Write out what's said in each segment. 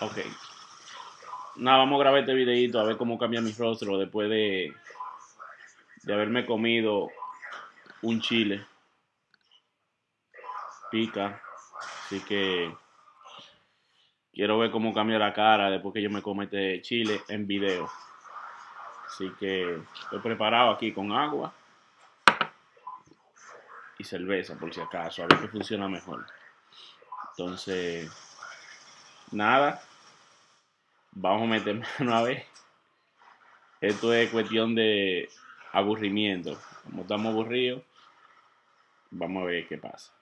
Ok. Nada, vamos a grabar este videito a ver cómo cambia mi rostro después de, de haberme comido un chile. Pica. Así que quiero ver cómo cambia la cara después que yo me come este chile en video. Así que estoy preparado aquí con agua y cerveza por si acaso, a ver qué funciona mejor. Entonces, nada, vamos a meter mano a ver. Esto es cuestión de aburrimiento. Como estamos aburridos, vamos a ver qué pasa.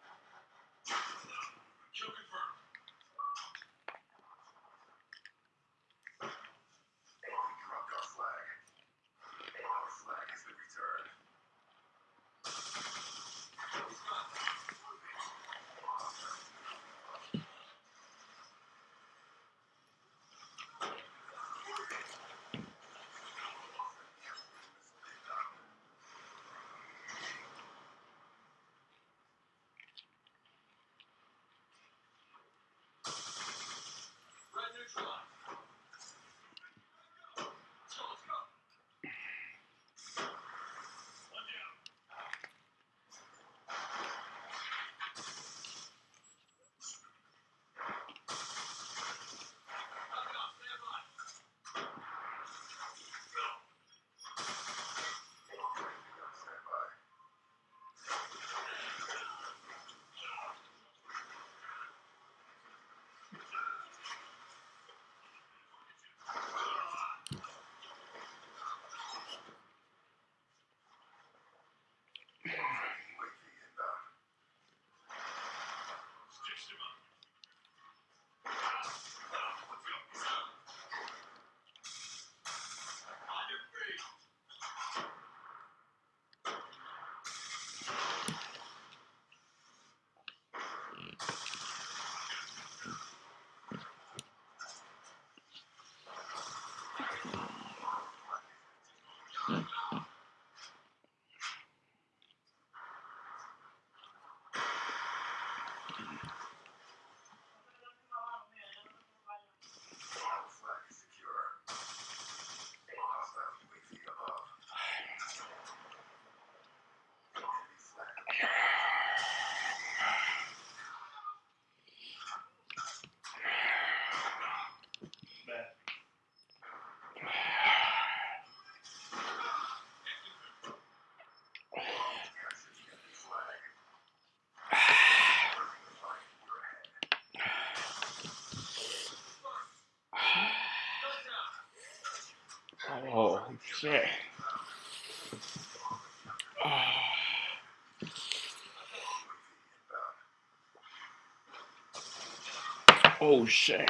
Shit. Oh, shit.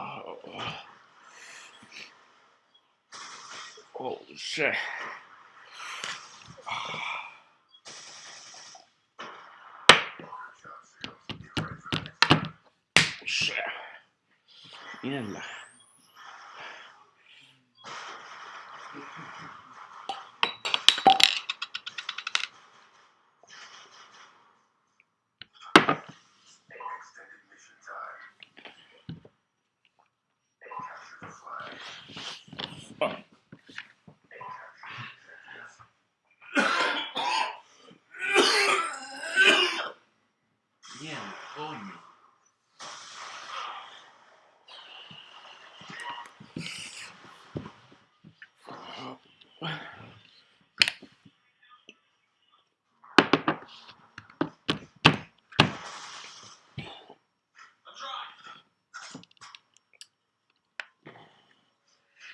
Oh, oh shit. Oh, shit. Mierda.